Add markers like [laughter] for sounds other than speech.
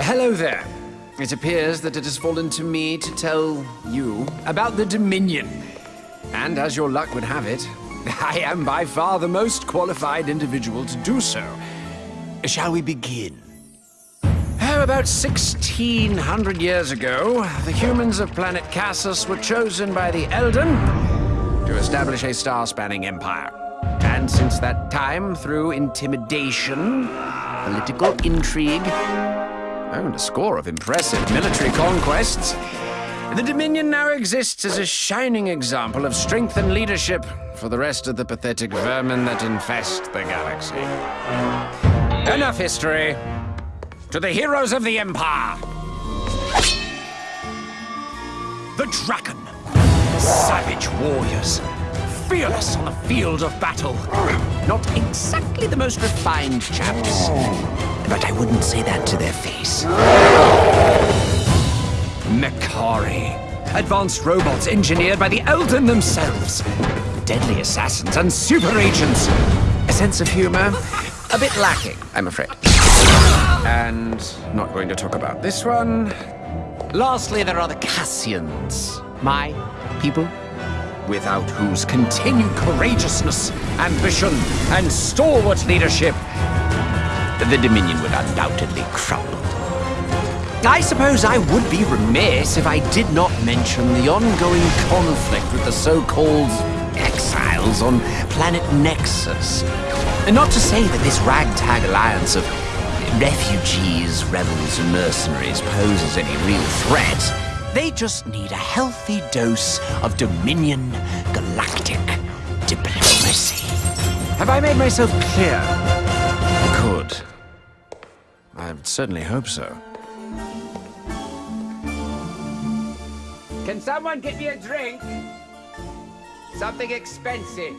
Hello there. It appears that it has fallen to me to tell you about the Dominion. And as your luck would have it, [laughs] I am by far the most qualified individual to do so. Shall we begin? Oh, about 1600 years ago, the humans of planet Cassus were chosen by the Eldan to establish a star-spanning empire. And since that time, through intimidation, political intrigue, and a score of impressive military conquests, the Dominion now exists as a shining example of strength and leadership for the rest of the pathetic vermin that infest the galaxy. Enough history. To the heroes of the Empire! The Draken. Savage warriors. Fearless on the field of battle. Not exactly the most refined chaps. But I wouldn't say that to their face. Mechari. Advanced robots engineered by the Eldan themselves. Deadly assassins and super agents. A sense of humor? A bit lacking, I'm afraid. And not going to talk about this one. Lastly, there are the Cassians. My people. Without whose continued courageousness, ambition, and stalwart leadership, the Dominion would undoubtedly crumble. I suppose I would be remiss if I did not mention the ongoing conflict with the so-called exiles on planet Nexus. And not to say that this ragtag alliance of refugees, rebels, and mercenaries poses any real threat. They just need a healthy dose of Dominion galactic diplomacy. Have I made myself clear? Good. I certainly hope so. Can someone get me a drink? Something expensive.